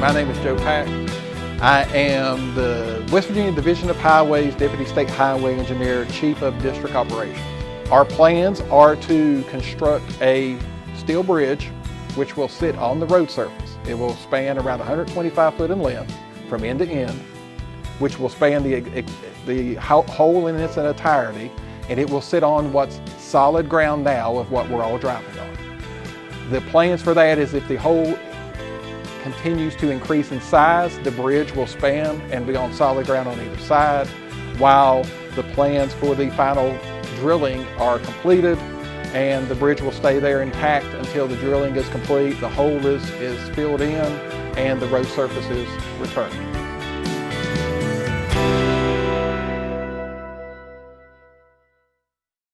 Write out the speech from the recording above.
My name is Joe Pack. I am the West Virginia Division of Highways Deputy State Highway Engineer, Chief of District Operations. Our plans are to construct a steel bridge which will sit on the road surface. It will span around 125 foot in length from end to end, which will span the, the hole in its entirety, and it will sit on what's solid ground now of what we're all driving on. The plans for that is if the hole continues to increase in size, the bridge will span and be on solid ground on either side, while the plans for the final drilling are completed and the bridge will stay there intact until the drilling is complete, the hole is, is filled in, and the road surface is returned.